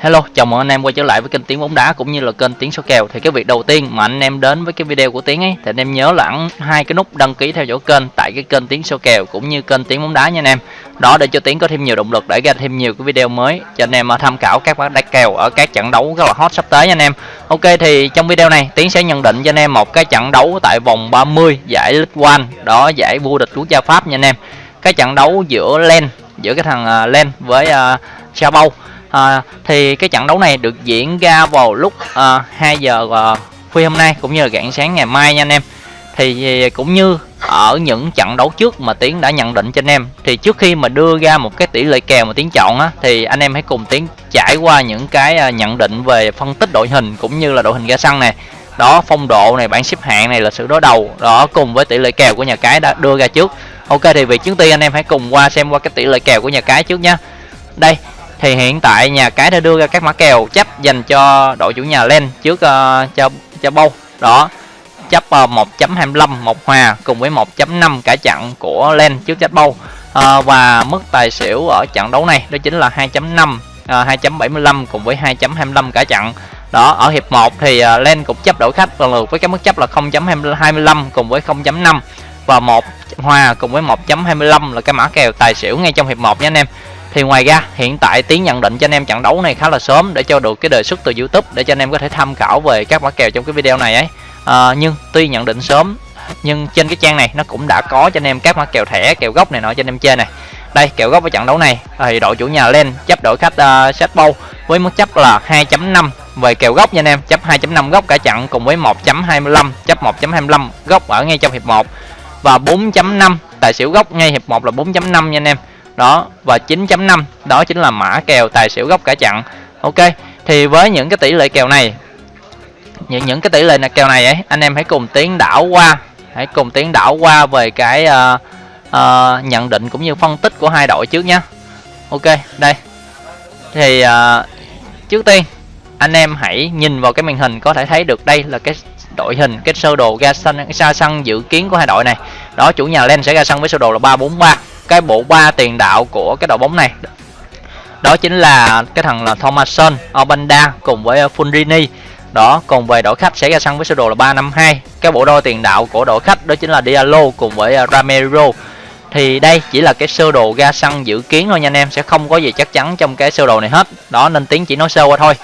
Hello, chào mừng anh em quay trở lại với kênh Tiếng bóng đá cũng như là kênh Tiếng số kèo. Thì cái việc đầu tiên mà anh em đến với cái video của Tiếng ấy thì anh em nhớ là ấn hai cái nút đăng ký theo dõi kênh tại cái kênh Tiếng số kèo cũng như kênh Tiếng bóng đá nha anh em. Đó để cho Tiếng có thêm nhiều động lực để ra thêm nhiều cái video mới cho anh em à, tham khảo các bác đá kèo ở các trận đấu rất là hot sắp tới nha anh em. Ok thì trong video này Tiếng sẽ nhận định cho anh em một cái trận đấu tại vòng 30 giải League One, đó giải vô địch quốc gia Pháp nha anh em. Cái trận đấu giữa Len giữa cái thằng à, Len với uh, à, thì cái trận đấu này được diễn ra vào lúc ờ, à, 2 giờ à, khuya hôm nay cũng như là rạng sáng ngày mai nha anh em. Thì cũng như ở những trận đấu trước mà tiến đã nhận định cho anh em thì trước khi mà đưa ra một cái tỷ lệ kèo mà tiến chọn á thì anh em hãy cùng tiến trải qua những cái nhận định về phân tích đội hình cũng như là đội hình ra sân này. Đó phong độ này bảng xếp hạng này là sự đối đầu đó cùng với tỷ lệ kèo của nhà cái đã đưa ra trước. Ok thì việc trước tiên anh em hãy cùng qua xem qua cái tỷ lệ kèo của nhà cái trước nhá. Đây thì hiện tại nhà cái đã đưa ra các mã kèo chấp dành cho đội chủ nhà lên trước uh, cho cho bâu. Đó chấp ờ, uh, 1.25 một hòa cùng với 1.5 cả chặn của len trước chấp bâu. Uh, và mức tài xỉu ở trận đấu này đó chính là 2.5 uh, 2.75 cùng với 2.25 cả chặn đó ở hiệp 1 thì uh, len cũng chấp đội khách lần lượt với cái mức chấp là 0.25 cùng với 0.5 và một hòa cùng với 1.25 là cái mã kèo tài xỉu ngay trong hiệp 1 nha anh em thì ngoài ra hiện tại tiến nhận định cho anh em trận đấu này khá là sớm để cho được cái đề xuất từ youtube để cho anh em có thể tham khảo về các mã kèo trong cái video này ấy. À, nhưng tuy nhận định sớm nhưng trên cái trang này nó cũng đã có cho anh em các mã kèo thẻ kèo gốc này nọ cho anh em chơi này. Đây kèo gốc ở trận đấu này thì đội chủ nhà lên chấp đội khách uh, set bâu với mức chấp là 2.5 về kèo gốc nha anh em chấp 2.5 gốc cả trận cùng với 1.25 chấp 1.25 gốc ở ngay trong hiệp 1 và 4.5 tài xỉu gốc ngay hiệp 1 là 4.5 nha anh em đó và 9.5 đó chính là mã kèo tài xỉu gốc cả chặn ok thì với những cái tỷ lệ kèo này những những cái tỷ lệ kèo này ấy anh em hãy cùng tiến đảo qua hãy cùng tiến đảo qua về cái uh, uh, nhận định cũng như phân tích của hai đội trước nhé ok đây. Thì uh, trước tiên anh em hãy nhìn vào cái màn hình có thể thấy được đây là cái đội hình cái sơ đồ ra sân ra sân dự kiến của hai đội này. Đó chủ nhà lên sẽ ra sân với sơ đồ là 343 cái bộ ba tiền đạo của cái đội bóng này. Đó chính là cái thằng là Thomason, Obanda cùng với ờ, funrini đó còn về đội khách sẽ ra sân với sơ đồ là 352 cái bộ đôi tiền đạo của đội khách đó chính là Diallo cùng với ờ, Ramiro. Thì đây chỉ là cái sơ đồ ra sân dự kiến thôi nha anh em sẽ không có gì chắc chắn trong cái sơ đồ này hết. Đó nên tiếng chỉ nói sơ qua thôi.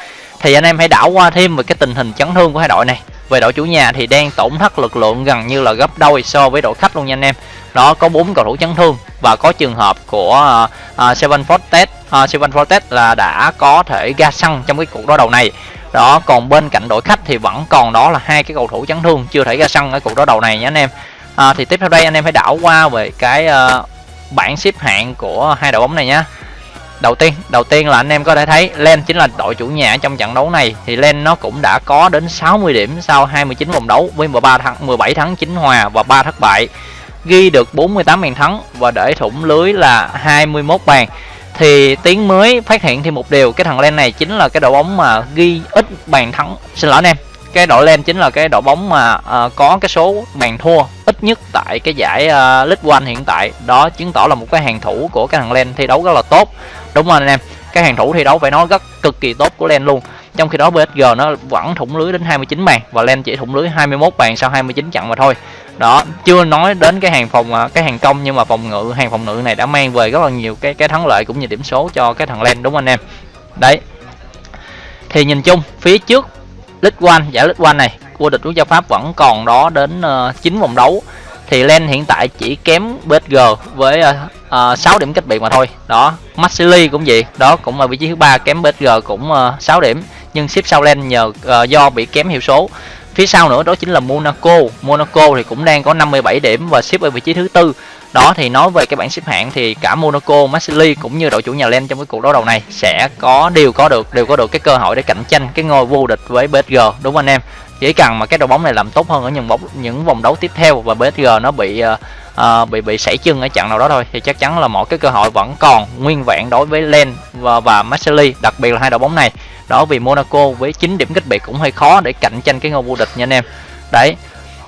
Thì anh em hãy đảo qua thêm về cái tình hình chấn thương của hai đội này. Về đội chủ nhà thì đang tổn thất lực lượng gần như là gấp đôi so với đội khách luôn nha anh em. Đó có bốn cầu thủ chấn thương và có trường hợp của uh, Seven Fortet uh, à, Seven Fortet là đã có thể ra sân trong cái cuộc đối đầu này. Đó còn bên cạnh đội khách thì vẫn còn đó là hai cái cầu thủ chấn thương chưa thể ra sân ở cuộc đối đầu này nhé anh em. À, thì tiếp theo đây anh em hãy đảo qua về cái uh, bảng xếp hạng của hai đội bóng này nhé đầu tiên đầu tiên là anh em có thể thấy Len chính là đội chủ nhà trong trận đấu này. Thì Len nó cũng đã có đến 60 điểm sau 29 vòng đấu với 13 thắng 17 thắng 9 hòa và 3 thất bại ghi được 48 bàn thắng và để thủng lưới là 21 bàn. Thì tiến mới phát hiện thêm một điều cái thằng Len này chính là cái đội bóng mà ghi ít bàn thắng. Xin lỗi anh em cái đội Len chính là cái đội bóng mà uh, có cái số bàn thua ít nhất tại cái giải uh, League One hiện tại. Đó chứng tỏ là một cái hàng thủ của cái thằng Len thi đấu rất là tốt. Đúng không anh em cái hàng thủ thi đấu phải nói rất cực kỳ tốt của Len luôn trong khi đó PSG nó vẫn thủng lưới đến 29 bàn và Len chỉ thủng lưới 21 bàn sau 29 trận mà thôi. Đó chưa nói đến cái hàng phòng à, cái hàng công nhưng mà phòng ngự hàng phòng ngự này đã mang về rất là nhiều cái cái thắng lợi cũng như điểm số cho cái thằng Len đúng không anh em? Đấy. Thì nhìn chung phía trước League One giải League One này vô địch quốc gia Pháp vẫn còn đó đến ờ, uh, 9 vòng đấu. Thì Len hiện tại chỉ kém BSG với uh, uh, 6 điểm cách biệt mà thôi. Đó Maxili cũng vậy đó cũng ở vị trí thứ ba kém BSG cũng ờ, uh, 6 điểm nhưng xếp sau Len nhờ uh, do bị kém hiệu số. Phía sau nữa đó chính là Monaco. Monaco thì cũng đang có 57 điểm và xếp ở vị trí thứ tư. Đó thì nói về cái bảng xếp hạng thì cả Monaco, Marseille cũng như đội chủ nhà Len trong cái cuộc đấu đầu này sẽ có đều có được đều có được cái cơ hội để cạnh tranh cái ngôi vô địch với PSG đúng không anh em? Chỉ cần mà cái đội bóng này làm tốt hơn ở những bóng những vòng đấu tiếp theo và PSG nó bị uh, uh, bị bị sảy chân ở trận nào đó thôi thì chắc chắn là mọi cái cơ hội vẫn còn nguyên vẹn đối với Len và, và Marseille đặc biệt là hai đội bóng này đó vì Monaco với 9 điểm cách biệt cũng hơi khó để cạnh tranh cái ngôi vô địch nha anh em. Đấy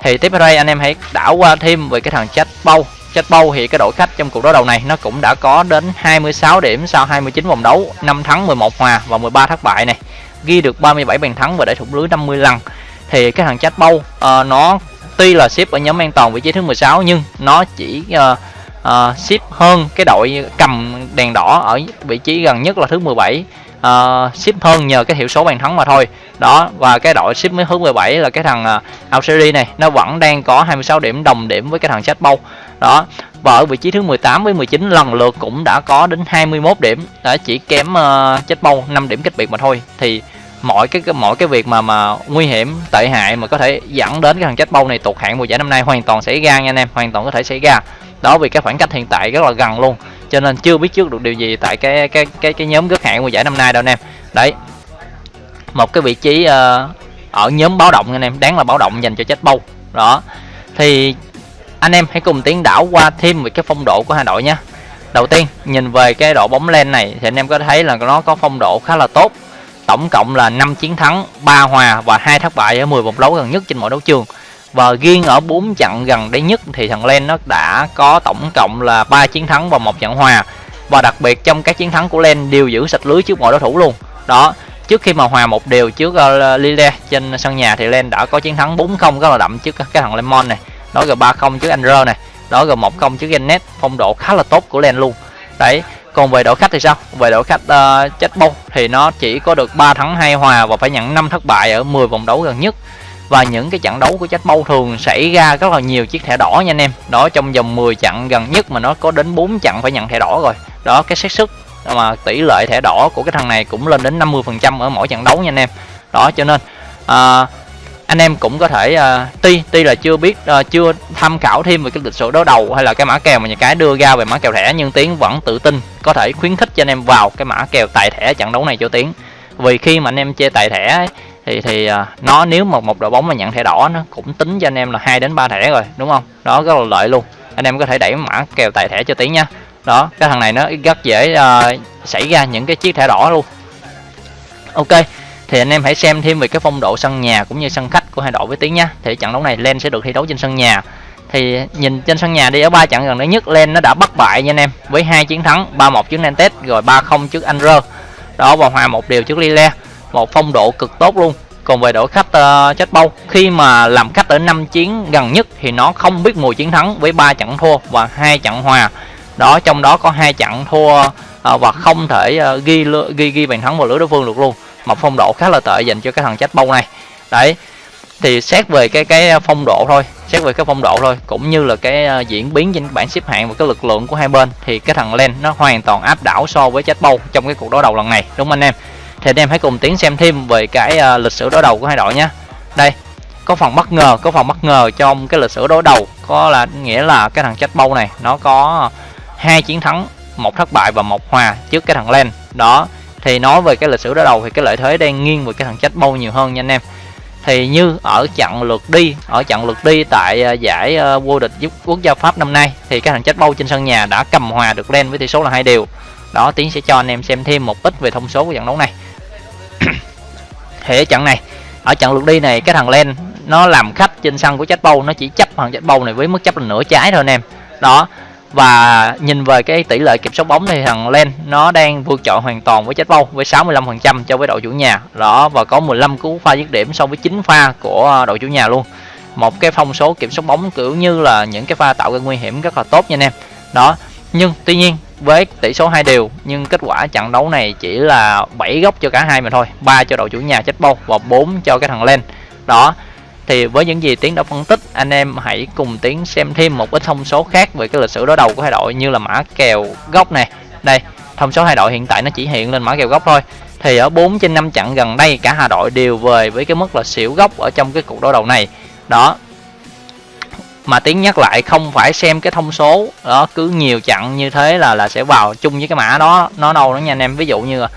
thì tiếp theo đây anh em hãy đảo qua thêm về cái thằng chat bao Chết Bâu thì cái đội khách trong cuộc đối đầu này nó cũng đã có đến 26 điểm sau 29 vòng đấu 5 thắng 11 hòa và 13 thất bại này. Ghi được 37 bàn thắng và để thủng lưới 50 lần. Thì cái thằng Chết Bâu uh, nó tuy là ship ở nhóm an toàn vị trí thứ 16 nhưng nó chỉ uh, uh, ship hơn cái đội cầm đèn đỏ ở vị trí gần nhất là thứ 17 uh, ship hơn nhờ cái hiệu số bàn thắng mà thôi. Đó và cái đội ship mới thứ 17 là cái thằng ờ, uh, Alseri này nó vẫn đang có 26 điểm đồng điểm với cái thằng Chat Bow đó và ở vị trí thứ 18 với 19 lần lượt cũng đã có đến 21 điểm. Đã chỉ kém ờ, uh, Chat Bow 5 điểm cách biệt mà thôi. Thì mọi cái mọi cái việc mà mà nguy hiểm tệ hại mà có thể dẫn đến cái thằng chết bâu này tụt hạng mùa giải năm nay hoàn toàn xảy ra nha anh em. Hoàn toàn có thể xảy ra. Đó vì cái khoảng cách hiện tại rất là gần luôn cho nên chưa biết trước được điều gì tại cái cái cái cái nhóm gớt hạng mùa giải năm nay đâu anh em. Đấy. Một cái vị trí uh, ở nhóm báo động anh em đáng là báo động dành cho chết bâu. Đó. Thì anh em hãy cùng tiến đảo qua thêm về cái phong độ của hai đội nhé. Đầu tiên nhìn về cái độ bóng len này thì anh em có thấy là nó có phong độ khá là tốt. Tổng cộng là 5 chiến thắng 3 hòa và hai thất bại ở 10 vòng đấu gần nhất trên mọi đấu trường và riêng ở 4 trận gần đây nhất thì thằng Len nó đã có tổng cộng là 3 chiến thắng và một trận hòa. Và đặc biệt trong các chiến thắng của Len đều giữ sạch lưới trước mọi đối thủ luôn. Đó trước khi mà hòa một đều trước uh, Lille trên sân nhà thì Len đã có chiến thắng 4-0 rất là đậm trước cái thằng Lemon này. Đó rồi 3-0 trước Andrew này. Đó rồi 1-0 trước Gennet phong độ khá là tốt của Len luôn. Đấy còn về đội khách thì sao? Về đội khách uh, chết bông thì nó chỉ có được 3 thắng hai hòa và phải nhận 5 thất bại ở 10 vòng đấu gần nhất và những cái trận đấu của chết bâu thường xảy ra rất là nhiều chiếc thẻ đỏ nha anh em. Đó trong vòng 10 trận gần nhất mà nó có đến 4 trận phải nhận thẻ đỏ rồi. Đó cái xác suất mà tỷ lệ thẻ đỏ của cái thằng này cũng lên đến 50% ở mỗi trận đấu nha anh em. Đó cho nên à, anh em cũng có thể à, tuy tuy là chưa biết à, chưa tham khảo thêm về cái lịch sử đấu đầu hay là cái mã kèo mà nhà cái đưa ra về mã kèo thẻ nhưng tiến vẫn tự tin có thể khuyến khích cho anh em vào cái mã kèo tài thẻ trận đấu này cho tiến. Vì khi mà anh em chơi tài thẻ ấy, thì thì à, nó nếu mà một đội bóng mà nhận thẻ đỏ nó cũng tính cho anh em là hai đến ba thẻ rồi đúng không? Đó rất là lợi luôn. Anh em có thể đẩy mã kèo tài thẻ cho tiến nha. Đó cái thằng này nó rất dễ uh, xảy ra những cái chiếc thẻ đỏ luôn. Ok thì anh em hãy xem thêm về cái phong độ sân nhà cũng như sân khách của hai đội với tiếng nhá thì trận đấu này Len sẽ được thi đấu trên sân nhà. Thì nhìn trên sân nhà đi ở ba trận gần đây nhất Len nó đã bắt bại nha anh em với hai chiến thắng 3-1 trước Nantes rồi 3-0 trước Anrer đó và hòa một điều trước Lille một phong độ cực tốt luôn. Còn về đội khách uh, chết bâu khi mà làm khách ở năm chiến gần nhất thì nó không biết mùi chiến thắng với ba trận thua và hai trận hòa. Đó trong đó có hai trận thua uh, và không thể uh, ghi ghi ghi bàn thắng vào lưới đối phương được luôn. Một phong độ khá là tệ dành cho cái thằng chết bâu này. Đấy thì xét về cái cái ờ, phong độ thôi xét về cái phong độ thôi cũng như là cái uh, diễn biến trên bảng xếp hạng và cái lực lượng của hai bên thì cái thằng len nó hoàn toàn áp đảo so với chết bâu trong cái cuộc đối đầu lần này đúng không anh em? Thì anh em hãy cùng tiến xem thêm về cái uh, lịch sử đối đầu của hai đội nhé đây có phần bất ngờ có phần bất ngờ trong cái lịch sử đối đầu có là nghĩa là cái thằng chết bâu này nó có hai chiến thắng một thất bại và một hòa trước cái thằng len. Đó thì nói về cái lịch sử đối đầu thì cái lợi thế đang nghiêng về cái thằng chết bâu nhiều hơn nha anh em. Thì như ở trận lượt đi ở trận lượt đi tại uh, giải uh, vô địch quốc gia pháp năm nay thì cái thằng chết bâu trên sân nhà đã cầm hòa được len với tỷ số là hai điều đó tiến sẽ cho anh em xem thêm một ít về thông số của trận đấu này thì ở trận này. Ở trận lượt đi này, cái thằng len, nó làm khách trên sân của chết bâu nó chỉ chấp thằng chết bâu này với mức chấp là nửa trái thôi anh em. Đó, và nhìn về cái tỷ lệ kiểm soát bóng thì thằng Len, nó đang vượt trội hoàn toàn với chết bâu với 65% cho với đội chủ nhà. Đó, và có 15 cú pha dứt điểm so với 9 pha của đội chủ nhà luôn. Một cái phong số kiểm soát bóng kiểu như là những cái pha tạo ra nguy hiểm rất là tốt nha anh em. Đó, nhưng tuy nhiên với tỷ số hai đều, nhưng kết quả trận đấu này chỉ là 7 góc cho cả hai mà thôi, ba cho đội chủ nhà chết bâu và 4 cho cái thằng Len. Đó, thì với những gì tiến đã phân tích, anh em hãy cùng tiến xem thêm một ít thông số khác về cái lịch sử đối đầu của hai đội như là mã kèo góc này. Đây, thông số hai đội hiện tại nó chỉ hiện lên mã kèo góc thôi. Thì ở 4 trên 5 trận gần đây, cả hai đội đều về với cái mức là xỉu góc ở trong cái cuộc đối đầu này. Đó mà tiếng nhắc lại không phải xem cái thông số đó cứ nhiều chặn như thế là là sẽ vào chung với cái mã đó nó đâu đó nha anh em ví dụ như là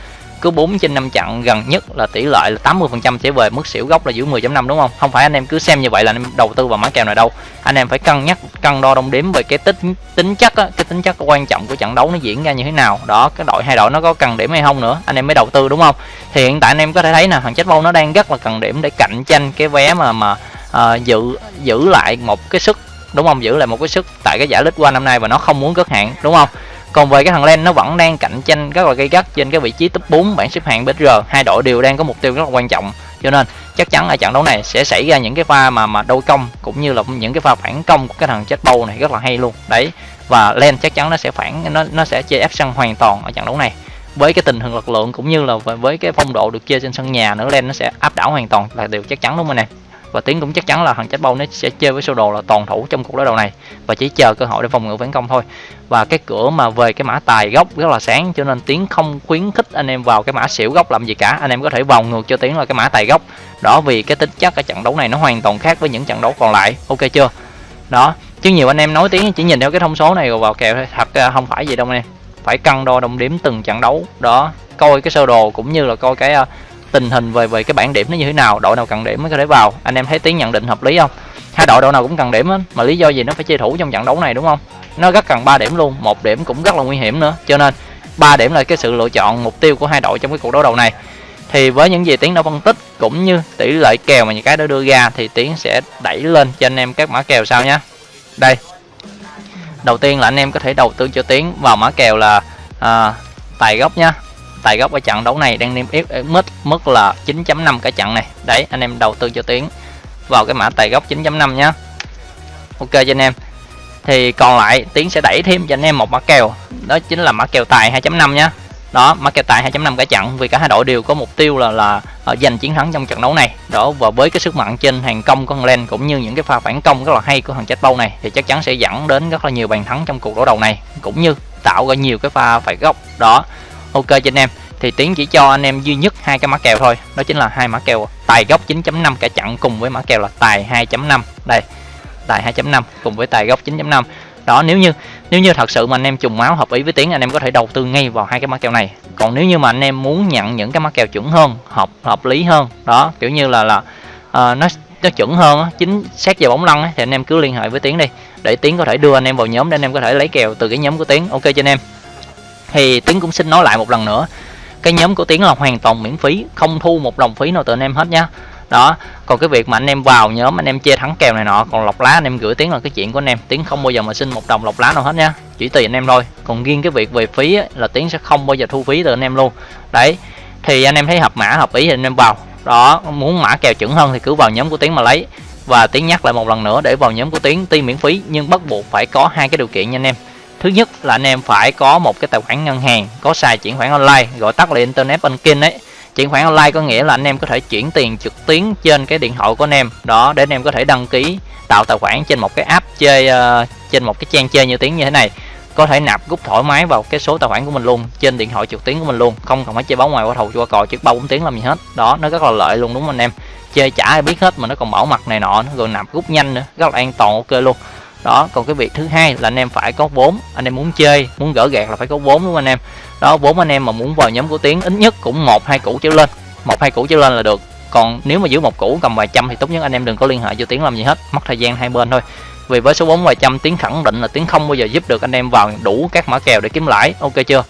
cứ 4 trên 5 chặn gần nhất là tỷ lệ là 80% sẽ về mức xỉu gốc là giữ 10.5 đúng không? Không phải anh em cứ xem như vậy là anh em đầu tư vào mã kèo này đâu. Anh em phải cân nhắc cân đo đong đếm về cái tính tính chất á, cái tính chất quan trọng của trận đấu nó diễn ra như thế nào. Đó, cái đội hai đội nó có cần điểm hay không nữa, anh em mới đầu tư đúng không? Thì hiện tại anh em có thể thấy nè, thằng chết bâu nó đang rất là cần điểm để cạnh tranh cái vé mà mà à, giữ giữ lại một cái sức đúng không? Giữ lại một cái sức tại cái giải lít qua năm nay và nó không muốn cất hạng đúng không? Còn về cái thằng Len nó vẫn đang cạnh tranh rất là gây gắt trên cái vị trí top 4 bảng xếp hạng BR hai đội đều đang có mục tiêu rất là quan trọng. Cho nên chắc chắn ở trận đấu này sẽ xảy ra những cái pha mà mà đôi công cũng như là những cái pha phản công của cái thằng chết bầu này rất là hay luôn. Đấy và Len chắc chắn nó sẽ phản nó nó sẽ chơi ép sân hoàn toàn ở trận đấu này. Với cái tình hình lực lượng cũng như là với cái phong độ được chơi trên sân nhà nữa Len nó sẽ áp đảo hoàn toàn là điều chắc chắn đúng không anh em và tiến cũng chắc chắn là thằng chết bao nó sẽ chơi với sơ đồ là toàn thủ trong cuộc đối đầu này. Và chỉ chờ cơ hội để phòng ngự phản công thôi. Và cái cửa mà về cái mã tài gốc rất là sáng, cho nên tiến không khuyến khích anh em vào cái mã xỉu gốc làm gì cả. Anh em có thể vào ngược cho tiến là cái mã tài gốc. Đó, vì cái tính chất ở trận đấu này nó hoàn toàn khác với những trận đấu còn lại. Ok chưa? Đó, chứ nhiều anh em nói tiếng chỉ nhìn theo cái thông số này rồi vào kèo thôi. Thật không phải gì đâu anh em. Phải cân đo đồng điểm từng trận đấu. Đó, coi cái sơ đồ cũng như là coi cái ờ, tình hình về về cái bảng điểm nó như thế nào đội nào cần điểm mới có thể vào. Anh em thấy tiếng nhận định hợp lý không? Hai đội đội nào cũng cần điểm mà lý do gì nó phải chơi thủ trong trận đấu này đúng không? Nó rất cần 3 điểm luôn một điểm cũng rất là nguy hiểm nữa. Cho nên 3 điểm là cái sự lựa chọn mục tiêu của hai đội trong cái cuộc đấu đầu này. Thì với những gì tiến đã phân tích cũng như tỷ lệ kèo mà những cái đó đưa ra thì tiến sẽ đẩy lên cho anh em các mã kèo sau nhé. Đây. Đầu tiên là anh em có thể đầu tư cho tiến vào mã kèo là à, tài gốc nhá tài gốc ở trận đấu này đang niêm yết eh, mức mức là 9.5 cả trận này. Đấy, anh em đầu tư cho tiến vào cái mã tài gốc 9.5 nhá. Ok cho anh em. Thì còn lại, tiến sẽ đẩy thêm cho anh em một mã kèo. Đó chính là mã kèo tài 2.5 nhá. Đó, mã kèo tài 2.5 cả trận, vì cả hai đội đều có mục tiêu là là ờ, giành chiến thắng trong trận đấu này. Đó, và với cái sức mạnh trên hàng công của thằng Len cũng như những cái pha phản công rất là hay của thằng chết Bâu này, thì chắc chắn sẽ dẫn đến rất là nhiều bàn thắng trong cuộc đấu đầu này, cũng như tạo ra nhiều cái pha phải góc. Đó ok cho anh em. Thì tiến chỉ cho anh em duy nhất hai cái mã kèo thôi. Đó chính là hai mã kèo tài góc 9.5 cả chặn cùng với mã kèo là tài 2.5 đây tài 2.5 cùng với tài góc 9.5 đó nếu như nếu như thật sự mà anh em trùng máu hợp ý với tiến anh em có thể đầu tư ngay vào hai cái mã kèo này. Còn nếu như mà anh em muốn nhận những cái mã kèo chuẩn hơn hợp hợp lý hơn đó kiểu như là là uh, nó nó chuẩn hơn chính xét về bóng lăn thì anh em cứ liên hệ với tiến đi. Để tiến có thể đưa anh em vào nhóm để anh em có thể lấy kèo từ cái nhóm của tiến. Ok cho anh em thì tiến cũng xin nói lại một lần nữa. Cái nhóm của tiến là hoàn toàn miễn phí không thu một đồng phí nào từ anh em hết nhá đó còn cái việc mà anh em vào nhóm anh em chia thắng kèo này nọ còn lọc lá anh em gửi tiếng là cái chuyện của anh em. Tiếng không bao giờ mà xin một đồng lọc lá nào hết nhá chỉ tùy anh em thôi. Còn riêng cái việc về phí ấy, là tiếng sẽ không bao giờ thu phí từ anh em luôn. Đấy thì anh em thấy hợp mã hợp ý thì anh em vào. Đó muốn mã kèo chuẩn hơn thì cứ vào nhóm của tiếng mà lấy. Và tiếng nhắc lại một lần nữa để vào nhóm của tiếng tuy miễn phí nhưng bắt buộc phải có hai cái điều kiện nha anh em thứ nhất là anh em phải có một cái tài khoản ngân hàng có xài chuyển khoản online gọi tắt là internet banking đấy chuyển khoản online có nghĩa là anh em có thể chuyển tiền trực tuyến trên cái điện thoại của anh em. Đó để anh em có thể đăng ký tạo tài khoản trên một cái app chơi uh, trên một cái trang chơi như tiếng như thế này. Có thể nạp rút thoải mái vào cái số tài khoản của mình luôn trên điện thoại trực tuyến của mình luôn. Không cần phải chơi bóng ngoài qua thầu qua cò trước ba bốn tiếng làm gì hết. Đó nó rất là lợi luôn đúng không anh em? Chơi chả ai biết hết mà nó còn bảo mật này nọ nó rồi nạp rút nhanh nữa rất là an toàn ok luôn đó, còn cái việc thứ hai là anh em phải có vốn, anh em muốn chơi, muốn gỡ gạt là phải có vốn đúng không anh em? Đó, vốn anh em mà muốn vào nhóm của tiến, ít nhất cũng một, hai củ trở lên. Một, hai củ trở lên là được. Còn nếu mà giữ một củ, cầm vài trăm thì tốt nhất anh em đừng có liên hệ cho tiến làm gì hết, mất thời gian hai bên thôi. Vì với số vốn vài trăm, tiến khẳng định là tiến không bao giờ giúp được anh em vào đủ các mã kèo để kiếm lãi. Ok chưa?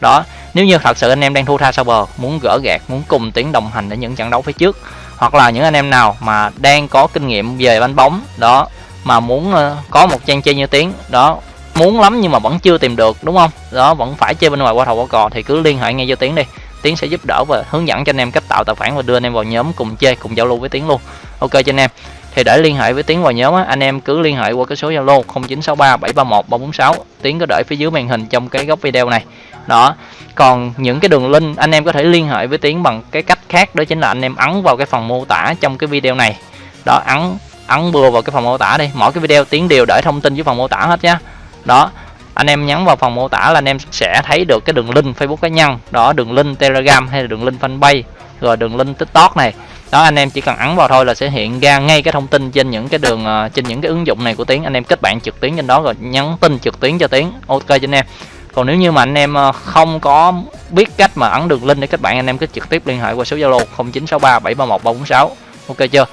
Đó, nếu như thật sự anh em đang thua tha sau bờ, muốn gỡ gạt muốn cùng tiến đồng hành ở những trận đấu phía trước, hoặc là những anh em nào mà đang có kinh nghiệm về bánh bóng, đó mà muốn ờ, có một trang chơi như tiếng. Đó muốn lắm nhưng mà vẫn chưa tìm được đúng không? Đó vẫn phải chơi bên ngoài qua thầu qua cò thì cứ liên hệ ngay cho tiến đi. Tiến sẽ giúp đỡ và hướng dẫn cho anh em cách tạo tài khoản và đưa anh em vào nhóm cùng chơi cùng giao lưu với tiến luôn. Ok cho anh em. Thì để liên hệ với tiến vào nhóm á, anh em cứ liên hệ qua cái số zalo 0963 731 346 tiến có để phía dưới màn hình trong cái góc video này. Đó còn những cái đường link anh em có thể liên hệ với tiến bằng cái cách khác đó chính là anh em ấn vào cái phần mô tả trong cái video này. Đó ấn ấn bừa vào cái phần mô tả đi. Mỗi cái video tiến đều để thông tin với phần mô tả hết nhá. Đó, anh em nhấn vào phần mô tả là anh em sẽ thấy được cái đường link Facebook cá nhân. Đó, đường link Telegram hay là đường link fanpage, rồi đường link TikTok này. Đó, anh em chỉ cần ấn vào thôi là sẽ hiện ra ngay cái thông tin trên những cái đường ờ, trên những cái ứng dụng này của tiến. Anh em kết bạn trực tuyến trên đó rồi nhắn tin trực tuyến cho tiến. Ok cho anh em. Còn nếu như mà anh em ờ, không có biết cách mà ấn đường link để kết bạn, anh em cứ trực tiếp liên hệ qua số zalo 0963731346. ok chưa?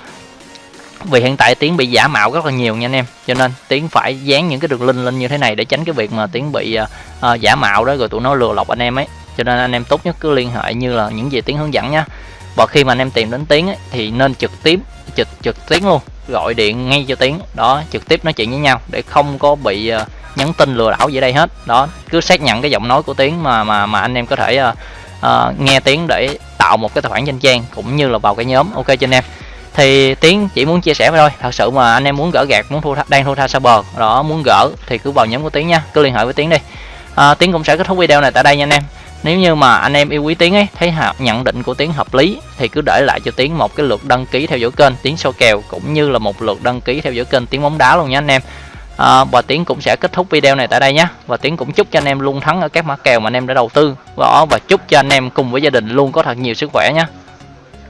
Vì hiện tại tiến bị giả mạo rất là nhiều nha anh em. Cho nên tiến phải dán những cái đường link lên như thế này để tránh cái việc mà tiến bị uh, giả mạo đó rồi tụi nó lừa lọc anh em ấy. Cho nên anh em tốt nhất cứ liên hệ như là những gì tiến hướng dẫn nhá. Và khi mà anh em tìm đến tiến ấy, thì nên trực tiếp trực trực tiến luôn. Gọi điện ngay cho tiến đó trực tiếp nói chuyện với nhau để không có bị uh, nhắn tin lừa đảo gì đây hết. Đó cứ xác nhận cái giọng nói của tiến mà mà mà anh em có thể uh, uh, nghe tiếng để tạo một cái tài khoản danh trang cũng như là vào cái nhóm. Ok cho anh em thì tiến chỉ muốn chia sẻ thôi. Thật sự mà anh em muốn gỡ gạt muốn thu đang thu tha xa bờ đó muốn gỡ thì cứ vào nhóm của tiến nha. Cứ liên hệ với tiến đi. À, tiến cũng sẽ kết thúc video này tại đây nha anh em. Nếu như mà anh em yêu quý tiến ấy thấy nhận định của tiến hợp lý thì cứ để lại cho tiến một cái lượt đăng ký theo dõi kênh tiến sâu kèo cũng như là một lượt đăng ký theo dõi kênh tiến bóng đá luôn nha anh em. À, và tiến cũng sẽ kết thúc video này tại đây nhé và tiến cũng chúc cho anh em luôn thắng ở các mã kèo mà anh em đã đầu tư. Và, và chúc cho anh em cùng với gia đình luôn có thật nhiều sức khỏe nhé